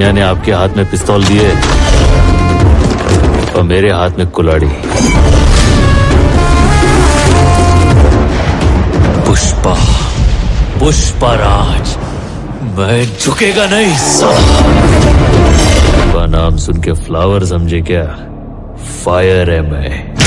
ने आपके हाथ में पिस्तौल दिए और मेरे हाथ में कुलाड़ी पुष्पा पुष्पा राज, मैं झुकेगा नहीं का नाम सुन के फ्लावर समझे क्या फायर है मैं।